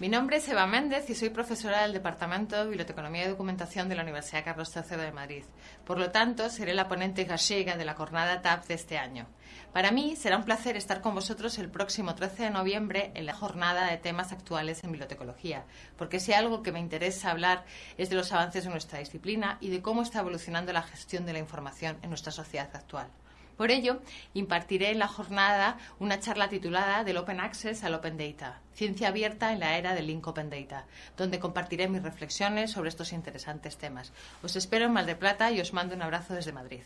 Mi nombre es Eva Méndez y soy profesora del Departamento de Biblioteconomía y Documentación de la Universidad Carlos III de Madrid. Por lo tanto, seré la ponente gallega de la jornada TAP de este año. Para mí será un placer estar con vosotros el próximo 13 de noviembre en la jornada de temas actuales en bibliotecología, porque si algo que me interesa hablar es de los avances de nuestra disciplina y de cómo está evolucionando la gestión de la información en nuestra sociedad actual. Por ello, impartiré en la jornada una charla titulada Del Open Access al Open Data, ciencia abierta en la era del Link Open Data, donde compartiré mis reflexiones sobre estos interesantes temas. Os espero en Mal de Plata y os mando un abrazo desde Madrid.